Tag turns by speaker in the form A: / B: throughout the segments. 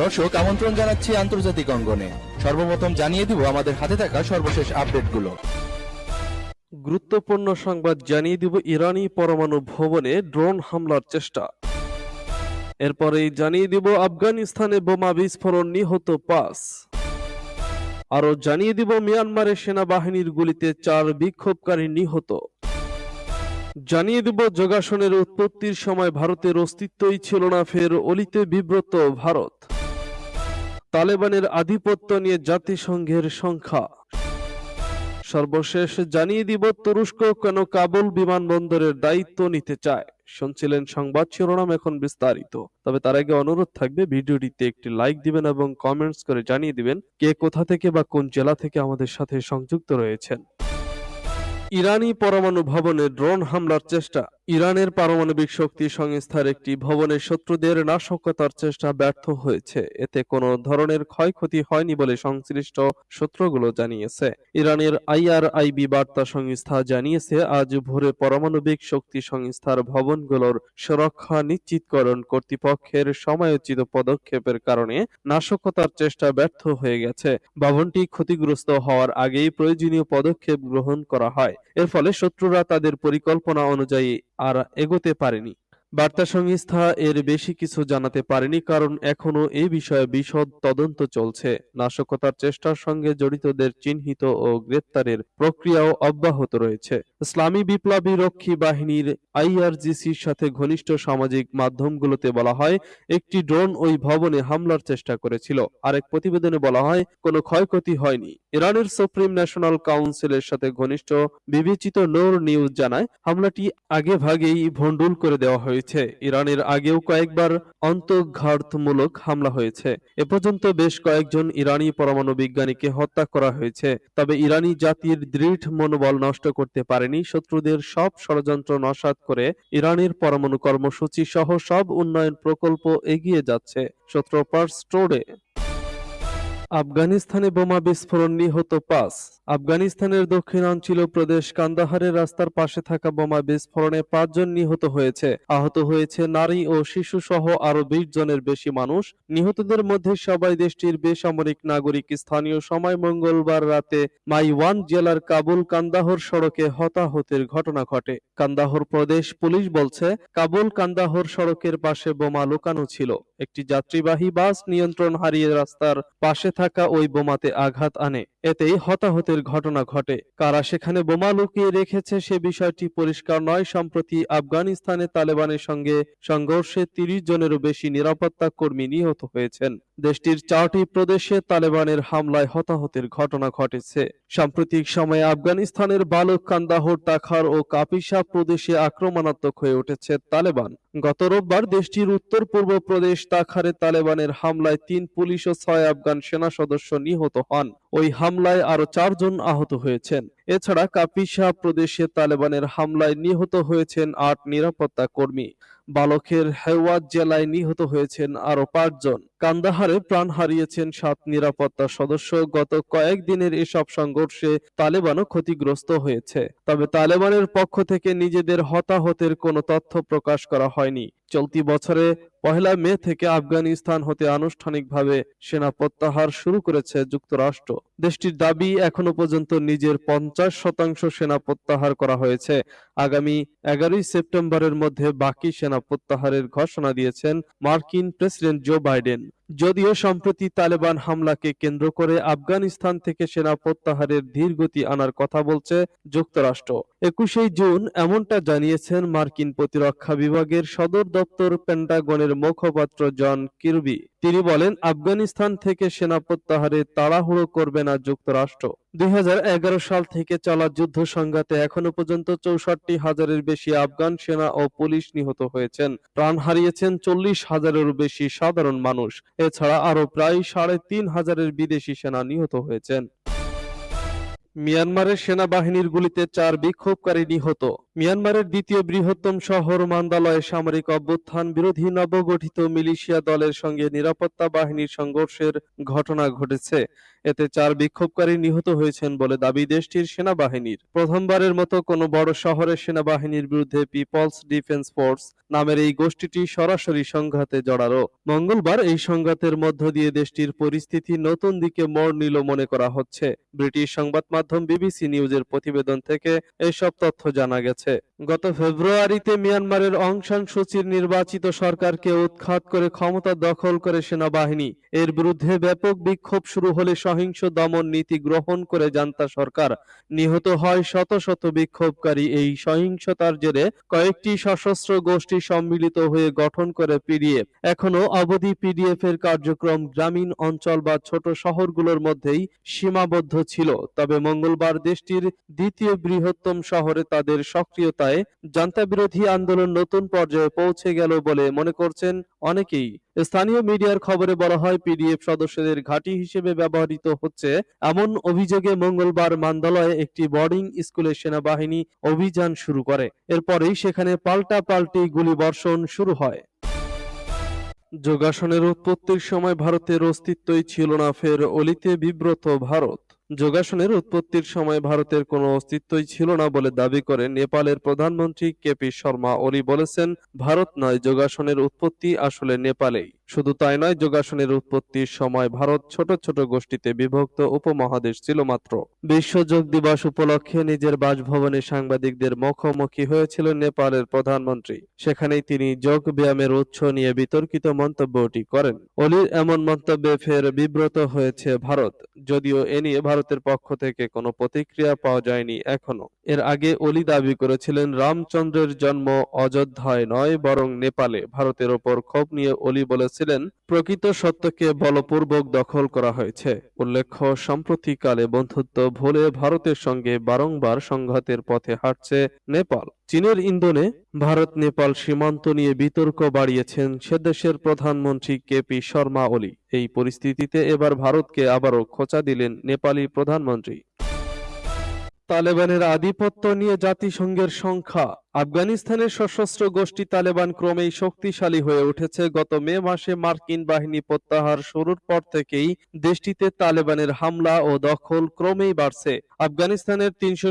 A: দর্শক, আমন্ত্রণ জানাচ্ছি আন্তর্জাতিক অঙ্গনে। সর্বপ্রথম জানিয়ে দিব, আমাদের হাতে থাকা সর্বশেষ আপডেটগুলো।
B: গুরুত্বপূর্ণ সংবাদ জানিয়ে দিব ইরানি পরমাণু ভবনে ড্রোন হামলার চেষ্টা। এরপরেই জানিয়ে দিব আফগানিস্তানে বোমা বিস্ফোরণ নিহত পাঁচ। আরও জানিয়ে দিব মিয়ানমারের সেনাবাহিনীর গুলিতে চার বিক্ষোভকারী নিহত। জানিয়ে দিব, যোগাসনের উৎপত্তির সময় ভারতের অস্তিত্বই ছিল না, ফের অলিতে বিব্রত ভারত। তালেবানের আধিপত্য নিয়ে জাতিসংঘের সংখ্যা। সর্বশেষ জানিয়ে দিব, তুরস্ক কেন কাবুল বিমানবন্দরের দায়িত্ব নিতে চায়? শুনছিলেন সংবাদ শিরোনাম এখন বিস্তারিত। তবে তার আগে অনুরোধ থাকবে, ভিডিওটিতে একটি লাইক দিবেন এবং কমেন্টস করে জানিয়ে দিবেন কে কোথা থেকে বা কোন জেলা থেকে আমাদের সাথে সংযুক্ত রয়েছেন। ইরানি পরমাণু ভবনে ড্রোন হামলার চেষ্টা। ইরানের পারমাণবিক শক্তি সংস্থার একটি ভবনে শত্রুদের নাশকতার চেষ্টা ব্যর্থ হয়েছে। এতে কোনো ধরনের ক্ষয়ক্ষতি হয়নি বলে সংশ্লিষ্ট সূত্রগুলো জানিয়েছে। ইরানের আইআরআইবি বার্তা সংস্থা জানিয়েছে, আজ ভোরে পারমাণবিক শক্তি সংস্থার ভবনগুলোর সুরক্ষা নিশ্চিতকরণ কর্তৃপক্ষের সময়োচিত পদক্ষেপের কারণে নাশকতার চেষ্টা ব্যর্থ হয়ে গেছে। ভবনটি ক্ষতিগ্রস্ত হওয়ার আগেই প্রয়োজনীয় পদক্ষেপ গ্রহণ করা হয়। এর ফলে শত্রুরা তাদের পরিকল্পনা অনুযায়ী আর এগোতে পারেনি। বার্তা সংস্থা এর বেশি কিছু জানাতে পারেনি কারণ এখনও এই বিষয়ে বিশদ তদন্ত চলছে। নাশকতার চেষ্টার সঙ্গে জড়িতদের চিহ্নিত ও গ্রেপ্তারের প্রক্রিয়াও অব্যাহত রয়েছে। ইসলামী বিপ্লবী রক্ষী বাহিনীর আইআরজিসির সাথে ঘনিষ্ঠ সামাজিক মাধ্যমগুলোতে বলা হয়, একটি ড্রোন ওই ভবনে হামলার চেষ্টা করেছিল। আরেক প্রতিবেদনে বলা হয়, কোনো ক্ষয়ক্ষতি হয়নি। ইরানের সুপ্রিম ন্যাশনাল কাউন্সিলের সাথে ঘনিষ্ঠ বিবেচিত নোর নিউজ জানায়, হামলাটি আগে ভাগেই ভণ্ডুল করে দেওয়া হয়েছে। ইরানের আগেও কয়েকবার অন্তর্ঘাতমূলক হামলা হয়েছে। এ পর্যন্ত বেশ কয়েকজন ইরানি পরমাণু বিজ্ঞানীকে হত্যা করা হয়েছে। তবে ইরানি জাতির দৃঢ় মনোবল নষ্ট করতে পারেনি। শত্রুদের সব ষড়যন্ত্র নস্যাৎ করে ইরানের পরমাণু কর্মসূচি সহ সব উন্নয়ন প্রকল্প এগিয়ে যাচ্ছে। সূত্রপার স্টোরে আফগানিস্তানে বোমা বিস্ফোরণ নিহত পাঁচ। আফগানিস্তানের দক্ষিণাঞ্চল প্রদেশ কান্দাহারের রাস্তার পাশে থাকা বোমা বিস্ফোরণে পাঁচজন নিহত হয়েছে। আহত হয়েছে নারী ও শিশু সহ আরও বিশ জনের বেশি মানুষ। নিহতদের মধ্যে সবাই দেশটির বেসামরিক নাগরিক। স্থানীয় সময় মঙ্গলবার রাতে মাইওয়ান জেলার কাবুল কান্দাহর সড়কে হতাহতের ঘটনা ঘটে। কান্দাহর প্রদেশ পুলিশ বলছে, কাবুল কান্দাহর সড়কের পাশে বোমা লুকানো ছিল। একটি যাত্রীবাহী বাস নিয়ন্ত্রণ হারিয়ে রাস্তার পাশে থাকা ওই বোমাতে আঘাত আনে। এতেই হতাহতের ঘটনা ঘটে। কারা সেখানে বোমা লুকিয়ে রেখেছে সে বিষয়টি পরিষ্কার নয়। সম্প্রতি আফগানিস্তানে তালেবানের সঙ্গে সংঘর্ষে তিরিশ জনেরও বেশি নিরাপত্তা কর্মী নিহত হয়েছেন। দেশটির চারটি প্রদেশে তালেবানের হামলায় হতাহতের ঘটনা ঘটেছে। সাম্প্রতিক সময়ে আফগানিস্তানের বালক কান্দাহর তাখার ও কাপিসা প্রদেশে আক্রমণাত্মক হয়ে উঠেছে তালেবান। গত রোববার দেশটির উত্তর পূর্ব প্রদেশ তাখারে তালেবানের হামলায় তিন পুলিশ ও ছয় আফগান সেনা সদস্য নিহত হন। ওই হামলায় আরও চারজন আহত হয়েছেন। এছাড়া কাপিসা প্রদেশে তালেবানের হামলায় নিহত হয়েছেন আট নিরাপত্তা কর্মী। বালকের হেওয়াত জেলায় নিহত হয়েছেন আরও পাঁচজন। কান্দাহারে প্রাণ হারিয়েছেন সাত নিরাপত্তা সদস্য। গত কয়েকদিনের এসব সংঘর্ষে তালেবানও ক্ষতিগ্রস্ত হয়েছে। তবে তালেবানের পক্ষ থেকে নিজেদের হতাহতের কোনো তথ্য প্রকাশ করা হয়নি। চলতি বছরে পহেলা মে থেকে আফগানিস্তান হতে আনুষ্ঠানিকভাবে সেনা প্রত্যাহার শুরু করেছে যুক্তরাষ্ট্র। দেশটির দাবি এখনও পর্যন্ত নিজের পঞ্চাশ শতাংশ সেনা প্রত্যাহার করা হয়েছে। আগামী এগারোই সেপ্টেম্বরের মধ্যে বাকি সেনা প্রত্যাহারের ঘোষণা দিয়েছেন মার্কিন প্রেসিডেন্ট জো বাইডেন। যদিও সম্প্রতি তালেবান হামলাকে কেন্দ্র করে আফগানিস্তান থেকে সেনা প্রত্যাহারের ধীর গতি আনার কথা বলছে যুক্তরাষ্ট্র। একুশে জুন এমনটা জানিয়েছেন মার্কিন প্রতিরক্ষা বিভাগের সদর দপ্তর পেন্টাগনের মুখপাত্র জন কিরবি। তিনি বলেন, আফগানিস্তান থেকে সেনা প্রত্যাহারে তাড়াহুড়ো করবে না যুক্তরাষ্ট্র। দুই হাজার এগারো সাল থেকে চলা যুদ্ধ সংঘাতে এখনও পর্যন্ত চৌষট্টি হাজারের বেশি আফগান সেনা ও পুলিশ নিহত হয়েছেন। প্রাণ হারিয়েছেন চল্লিশ হাজারেরও বেশি সাধারণ মানুষ। এছাড়া আরও প্রায় সাড়ে তিন হাজারের বিদেশি সেনা নিহত হয়েছেন। মিয়ানমারের সেনাবাহিনীর গুলিতে চার বিক্ষোভকারী নিহত। মিয়ানমারের দ্বিতীয় বৃহত্তম শহর মান্দালয়ে সামরিক অভ্যুত্থান বিরোধী নবগঠিত মিলিশিয়া দলের সঙ্গে নিরাপত্তা বাহিনীর সংঘর্ষের ঘটনা ঘটেছে। এতে চার বিক্ষোভকারী নিহত হয়েছেন বলে দাবি দেশটির সেনাবাহিনীর। প্রথমবারের মতো কোনো বড় শহরের সেনাবাহিনীর বিরুদ্ধে পিপলস ডিফেন্স ফোর্স নামের এই গোষ্ঠীটি সরাসরি সংঘাতে জড়ালো। মঙ্গলবার এই সংঘাতের মধ্য দিয়ে দেশটির পরিস্থিতি নতুন দিকে মোড় নিল মনে করা হচ্ছে। ব্রিটিশ সংবাদ মাধ্যম বিবিসি নিউজের প্রতিবেদন থেকে এসব তথ্য জানা গেছে। গত ফেব্রুয়ারিতে মিয়ানমারের অং সান সুচির নির্বাচিত সরকারকে উৎখাত করে ক্ষমতা দখল করে সেনাবাহিনী। এর বিরুদ্ধে ব্যাপক বিক্ষোভ শুরু হলে সহিংস দমন নীতি গ্রহণ করে জান্তা সরকার। নিহত হয় শত শত বিক্ষোভকারী। এই সহিংসতার জেরে কয়েকটি সশস্ত্র গোষ্ঠী সম্মিলিত হয়ে গঠন করে পিডিএফ। এখনও অবধি পিডিএফ এর কার্যক্রম গ্রামীণ অঞ্চল বা ছোট শহরগুলোর মধ্যেই সীমাবদ্ধ ছিল। তবে মঙ্গলবার দেশটির দ্বিতীয় বৃহত্তম শহরে তাদের সক্রিয়তায় জান্তা বিরোধী আন্দোলন নতুন পর্যায়ে পৌঁছে গেল বলে মনে করছেন অনেকেই। স্থানীয় মিডিয়ার খবরে বলা হয়, পিডিএফ সদস্যদের ঘাঁটি হিসেবে ব্যবহৃত হচ্ছে এমন অভিযোগে মঙ্গলবার মান্দালয়ে একটি বোর্ডিং স্কুলে সেনাবাহিনী অভিযান শুরু করে। এরপরেই সেখানে পাল্টা পাল্টি গুলিবর্ষণ শুরু হয়। যোগাসনের উৎপত্তির সময় ভারতের অস্তিত্বই ছিল না, ফের অলিতে বিব্রত ভারত। যোগাসনের উৎপত্তির সময় ভারতের কোনো অস্তিত্বই ছিল না বলে দাবি করে নেপালের প্রধানমন্ত্রী কেপি শর্মা। ওলি বলেছেন, ভারত নয়, যোগাসনের উৎপত্তি আসলে নেপালেই। শুধু তাই নয়, যোগাসনের উৎপত্তির সময় ভারত ছোট ছোট গোষ্ঠীতে বিভক্ত উপমহাদেশ ছিল মাত্র। বিশ্ব যোগ দিবস উপলক্ষে নিজের বাসভবনে সাংবাদিকদের মুখোমুখি হয়েছিল নেপালের প্রধানমন্ত্রী। সেখানেই তিনি যোগ ব্যায়ামের উৎস নিয়ে বিতর্কিত মন্তব্যটি করেন। অলির এমন মন্তব্যে ফের বিব্রত হয়েছে ভারত। যদিও এ নিয়ে ভারতের পক্ষ থেকে কোনো প্রতিক্রিয়া পাওয়া যায়নি এখনও। এর আগে অলি দাবি করেছিলেন, রামচন্দ্রের জন্ম অযোধ্যায় নয়, বরং নেপালে। ভারতের ওপর ক্ষোভ নিয়ে অলি বলেছিলেন, প্রকৃত সত্যকে বলপূর্বক দখল করা হয়েছে। উল্লেখ্য, সাম্প্রতিককালে বন্ধুত্ব ভুলে ভারতের সঙ্গে বারংবার সংঘাতের পথে হাঁটছে নেপাল। চীনের ইন্ধনে ভারত, নেপাল সীমান্ত নিয়ে বিতর্ক বাড়িয়েছেন সে দেশের প্রধানমন্ত্রী কেপি শর্মা ওলি। এই পরিস্থিতিতে এবার ভারতকে আবারও খোঁচা দিলেন নেপালি প্রধানমন্ত্রী। তালেবানের আধিপত্য নিয়ে জাতিসংঘের সংখ্যা আফগানিস্তানের সশস্ত্র গোষ্ঠী তালেবান ক্রমেই শক্তিশালী হয়ে উঠেছে। গত মে মাসে মার্কিন বাহিনী প্রত্যাহার শুরুর পর থেকেই দেশটিতে তালেবানের হামলা ও দখল ক্রমেই বাড়ছে। আফগানিস্তানের তিনশো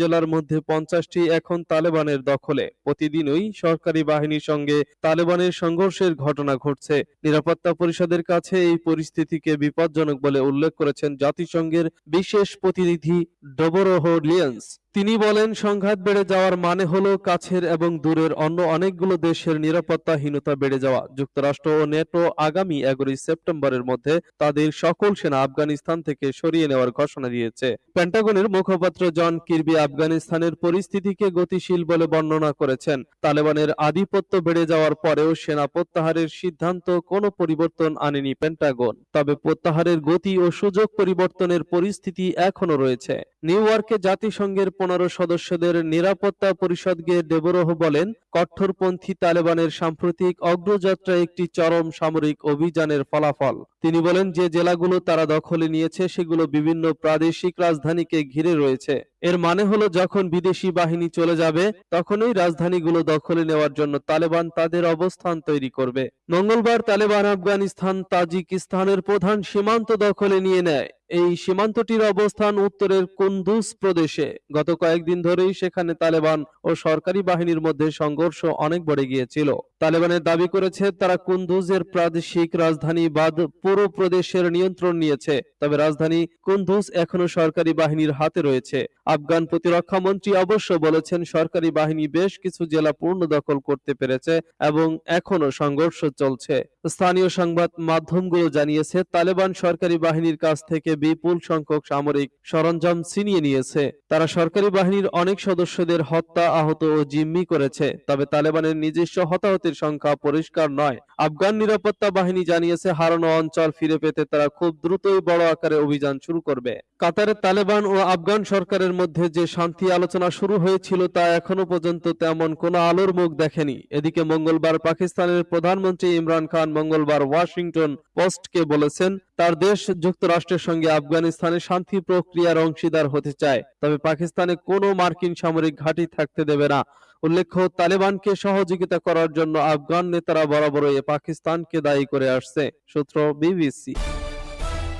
B: জেলার মধ্যে পঞ্চাশটি এখন তালেবানের দখলে। প্রতিদিনই সরকারি বাহিনীর সঙ্গে তালেবানের সংঘর্ষের ঘটনা ঘটছে। নিরাপত্তা পরিষদের কাছে এই পরিস্থিতিকে বিপজ্জনক বলে উল্লেখ করেছেন জাতিসংঘের বিশেষ প্রতিনিধি ডবরোহ লিয়েন্স। তিনি বলেন, সংঘাত বেড়ে যাওয়ার মানে হলো কাছের এবং দূরের অন্য অনেকগুলো দেশের নিরাপত্তাহীনতা বেড়ে যাওয়া। যুক্তরাষ্ট্র ও নেটো আগামী এগারোই সেপ্টেম্বরের মধ্যে তাদের সকল সেনা আফগানিস্তান থেকে সরিয়ে নেওয়ার ঘোষণা দিয়েছে। পেন্টাগনের মুখপাত্র জন কির্বি আফগানিস্তানের পরিস্থিতিকে গতিশীল বলে বর্ণনা করেছেন। তালেবানের আধিপত্য বেড়ে যাওয়ার পরেও সেনা প্রত্যাহারের সিদ্ধান্ত কোনো পরিবর্তন আনেনি পেন্টাগন তবে প্রত্যাহারের গতি ও সুযোগ পরিবর্তনের পরিস্থিতি এখনও রয়েছে। নিউ ইয়র্কে জাতিসংঘের পনেরো সদস্যদের নিরাপত্তা পরিষদকে ডেবরহ বলেন, কট্টরপন্থী তালেবানের সাম্প্রতিক অগ্রযাত্রা একটি চরম সামরিক অভিযানের ফলাফল। তিনি বলেন, যে জেলাগুলো তারা দখলে নিয়েছে, সেগুলো বিভিন্ন প্রাদেশিক রাজধানীকে ঘিরে রয়েছে। এর মানে হলো যখন বিদেশি বাহিনী চলে যাবে, তখনই রাজধানীগুলো দখলে নেওয়ার জন্য তালেবান তাদের অবস্থান তৈরি করবে। মঙ্গলবার তালেবান, আফগানিস্তান, তাজিকিস্তানের প্রধান সীমান্ত দখলে নিয়ে নেয়। এই সীমান্তটির অবস্থান উত্তরের কুন্দুজ প্রদেশে। গত কয়েকদিন ধরেই সেখানে তালেবান ও সরকারি বাহিনীর মধ্যে সংঘর্ষ অনেক বেড়ে গিয়েছিল। তালেবানের দাবি করেছে, তারা কুন্দুজের প্রাদেশিক রাজধানী বাদ পুরো প্রদেশের নিয়ন্ত্রণ নিয়েছে। তবে রাজধানী কুন্দুজ এখনও সরকারি বাহিনীর হাতে রয়েছে। আফগান প্রতিরক্ষা মন্ত্রী অবশ্য বলেছেন, সরকারি বাহিনী বেশ কিছু জেলা পূর্ণ দখল করতে পেরেছে এবং এখনও সংঘর্ষ চলছে। স্থানীয় সংবাদ মাধ্যমগুলো জানিয়েছে, তালেবান সরকারি বাহিনীর কাছ থেকে বিপুল সংখ্যক সামরিক সরঞ্জাম ছিনিয়ে নিয়েছে। তারা সরকারি বাহিনীর অনেক সদস্যদের হত্যা, আহত ও জিম্মি করেছে। তবে তালেবানের নিজস্ব হতাহতের শহীদের সংখ্যা পরিষ্কার নয়। আফগান নিরাপত্তা বাহিনী জানিয়েছে, হারানো অঞ্চল ফিরে পেতে তারা খুব দ্রুতই বড় আকারে অভিযান শুরু করবে। কাতারের তালেবান ও আফগান সরকারের মধ্যে যে শান্তি আলোচনা শুরু হয়েছিল তা এখনও পর্যন্ত তেমন কোনো আলোর মুখ দেখেনি। এদিকে মঙ্গলবার পাকিস্তানের প্রধানমন্ত্রী ইমরান খান মঙ্গলবার ওয়াশিংটন পোস্টকে বলেছেন, তার দেশ যুক্তরাষ্ট্রের সঙ্গে আফগানিস্তানে শান্তি প্রক্রিয়ার অংশীদার হতে চায়, তবে পাকিস্তানে কোনো মার্কিন সামরিক ঘাঁটি থাকতে দেবে না। উল্লেখ্য, তালেবানকে সহযোগিতা করার জন্য আফগান নেতারা বরাবরই পাকিস্তানকে দায়ী করে আসছে, সূত্র বিবিসি।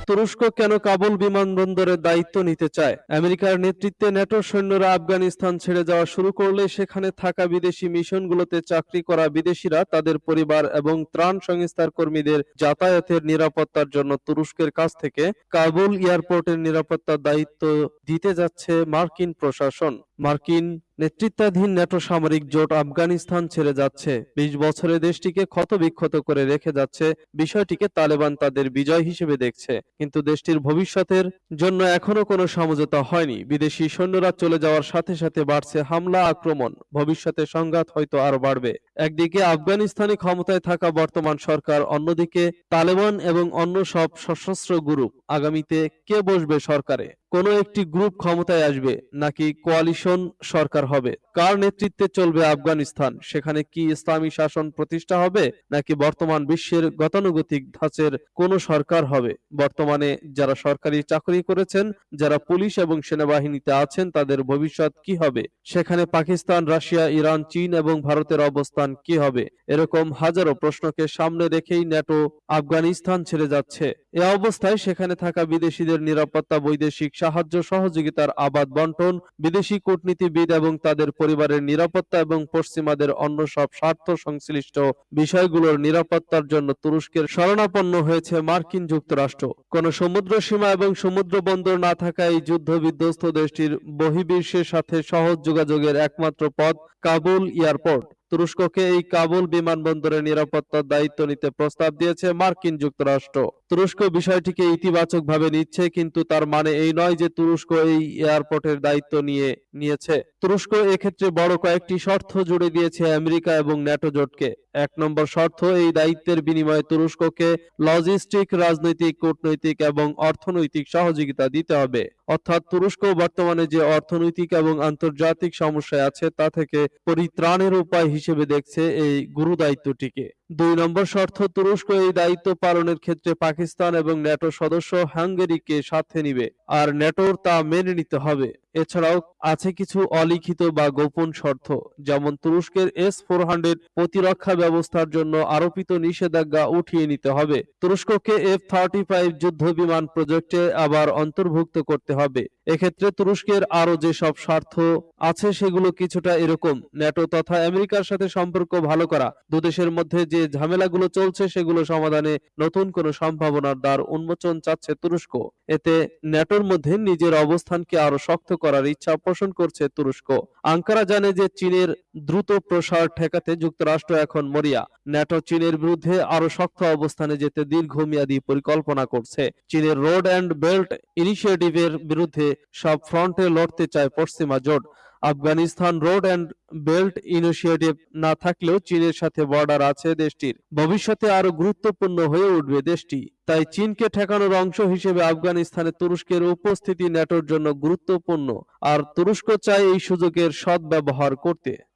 B: তুরস্ক কেন কাবুল বিমানবন্দরের দায়িত্ব নিতে চায়? আমেরিকার নেতৃত্বে ন্যাটো সৈন্যরা আফগানিস্তান ছেড়ে যাওয়া শুরু করলে সেখানে থাকা বিদেশি মিশনগুলোতে চাকরি করা বিদেশিরা তাদের পরিবার এবং ত্রাণ সংস্থার কর্মীদের যাতায়াতের নিরাপত্তার জন্য তুরস্কের কাছ থেকে কাবুল এয়ারপোর্টের নিরাপত্তার দায়িত্ব দিতে যাচ্ছে মার্কিন প্রশাসন। মার্কিন নেতৃত্বাধীন ন্যাটো সামরিক জোট আফগানিস্তান ছেড়ে যাচ্ছে। বিশ বছরে দেশটিকে ক্ষতবিক্ষত করে রেখে যাচ্ছে, বিষয়টিকে তালেবান তাদের বিজয় হিসেবে দেখছে। কিন্তু দেশটির ভবিষ্যতের জন্য এখনও কোনো সমঝোতা হয়নি। বিদেশি সৈন্যরা চলে যাওয়ার সাথে সাথে বাড়ছে হামলা, আক্রমণ। ভবিষ্যতে সংঘাত হয়তো আরও বাড়বে। একদিকে আফগানিস্তানে ক্ষমতায় থাকা বর্তমান সরকার, অন্যদিকে তালেবান এবং অন্য সব সশস্ত্র গ্রুপ। আগামীতে কে বসবে সরকারে? কোনো একটি গ্রুপ ক্ষমতায় আসবে, নাকি কোয়ালিশন সরকার হবে? কার নেতৃত্বে চলবে আফগানিস্তান? সেখানে কি ইসলামী শাসন প্রতিষ্ঠা হবে, নাকি বর্তমান বিশ্বের গতানুগতিক ধাঁচের কোন সরকার হবে? বর্তমানে যারা সরকারি চাকরি করেছেন, যারা পুলিশ এবং সেনাবাহিনীতে আছেন, তাদের ভবিষ্যৎ কি হবে? সেখানে পাকিস্তান, রাশিয়া, ইরান, চীন এবং ভারতের অবস্থান কি হবে? এরকম হাজারো প্রশ্নকে সামনে রেখেই ন্যাটো আফগানিস্তান ছেড়ে যাচ্ছে। এ অবস্থায় সেখানে থাকা বিদেশিদের নিরাপত্তা, বৈদেশিক সাহায্য, সহযোগিতার আবাদ বন্টন, বিদেশি কূটনীতিবিদ এবং তাদের পরিবারের নিরাপত্তা এবং পশ্চিমাদের অন্য সব স্বার্থ সংশ্লিষ্ট বিষয়গুলোর নিরাপত্তার জন্য তুরস্কের শরণাপন্ন হয়েছে মার্কিন যুক্তরাষ্ট্র। কোন সমুদ্র সীমা এবং সমুদ্র বন্দর না থাকা এই যুদ্ধ বিধ্বস্ত দেশটির বহির্বিশ্বের সাথে সহজ যোগাযোগের একমাত্র পথ কাবুল এয়ারপোর্ট। তুরস্ককে এই কাবুল বিমানবন্দরের নিরাপত্তার দায়িত্ব নিতে প্রস্তাব দিয়েছে মার্কিন যুক্তরাষ্ট্র। তুরস্ক বিষয়টিকে ইতিবাচকভাবে নিচ্ছে, কিন্তু তার মানে এই নয় যে তুরস্ক এই এয়ারপোর্টের দায়িত্ব নিয়ে, নিয়েছে। তুরস্ক এক্ষেত্রে বড় কয়েকটি শর্ত জুড়ে দিয়েছে আমেরিকা এবং ন্যাটো জোটকে। এক নম্বর শর্ত, এই দায়িত্বের বিনিময়ে তুরস্ককে লজিস্টিক, রাজনৈতিক, কূটনৈতিক এবং অর্থনৈতিক সহযোগিতা দিতে হবে। অর্থাৎ তুরস্ক বর্তমানে যে অর্থনৈতিক এবং আন্তর্জাতিক সমস্যায় আছে, তা থেকে পরিত্রাণের উপায় হিসেবে দেখছে এই গুরু দায়িত্বটিকে দুই নম্বর শর্ত, তুরস্ক এই দায়িত্ব পালনের ক্ষেত্রে পাকিস্তান এবং ন্যাটো সদস্য হাঙ্গেরিকে সাথে নিবে, আর ন্যাটোর তা মেনে নিতে হবে। এছাড়াও আছে কিছু অলিখিত বা গোপন শর্ত, যেমন তুরস্কের এস ফোর হান্ড্রেড প্রতিরক্ষা ব্যবস্থার জন্য আরোপিত নিষেধাজ্ঞা উঠিয়ে নিতে হবে। তুরস্ককে এফ থার্টি ফাইভ যুদ্ধ বিমান প্রজেক্টে আবার অন্তর্ভুক্ত করতে হবে। এক্ষেত্রে তুরস্কের আরও যেসব স্বার্থ আছে, সেগুলো কিছুটা এরকম। ন্যাটো তথা আমেরিকার সাথে সম্পর্ক ভালো করা। দুদেশের মধ্যে যে ঝামেলাগুলো চলছে, সেগুলো সমাধানে নতুন কোনো সম্ভাবনার দ্বার উন্মোচন চাচ্ছে তুরস্ক। এতে ন্যাটোর মধ্যে নিজের অবস্থানকে আরও শক্ত করার ইচ্ছা পোষণ করছে তুরস্ক। আঙ্কারা জানে যে চীনের দ্রুত প্রসার ঠেকাতে যুক্তরাষ্ট্র এখন মরিয়া। ন্যাটো চীনের বিরুদ্ধে আরও শক্ত অবস্থানে যেতে দীর্ঘমেয়াদী পরিকল্পনা করছে। চীনের রোড অ্যান্ড বেল্ট ইনিশিয়েটিভের বিরুদ্ধে সব ফ্রন্টে লড়তে চায় পশ্চিমা জোট। Afghanistan road and belt initiative না থাকলেও চীনের সাথে বর্ডার আছে দেশটির। ভবিষ্যতে আরও গুরুত্বপূর্ণ হয়ে উঠবে দেশটি। তাই চীনকে ঠেকানোর অংশ হিসেবে আফগানিস্তানে তুরস্কের উপস্থিতি ন্যাটোর জন্য গুরুত্বপূর্ণ। আর তুরস্ক চায় এই সুযোগের সদ্ব্যবহার করতে।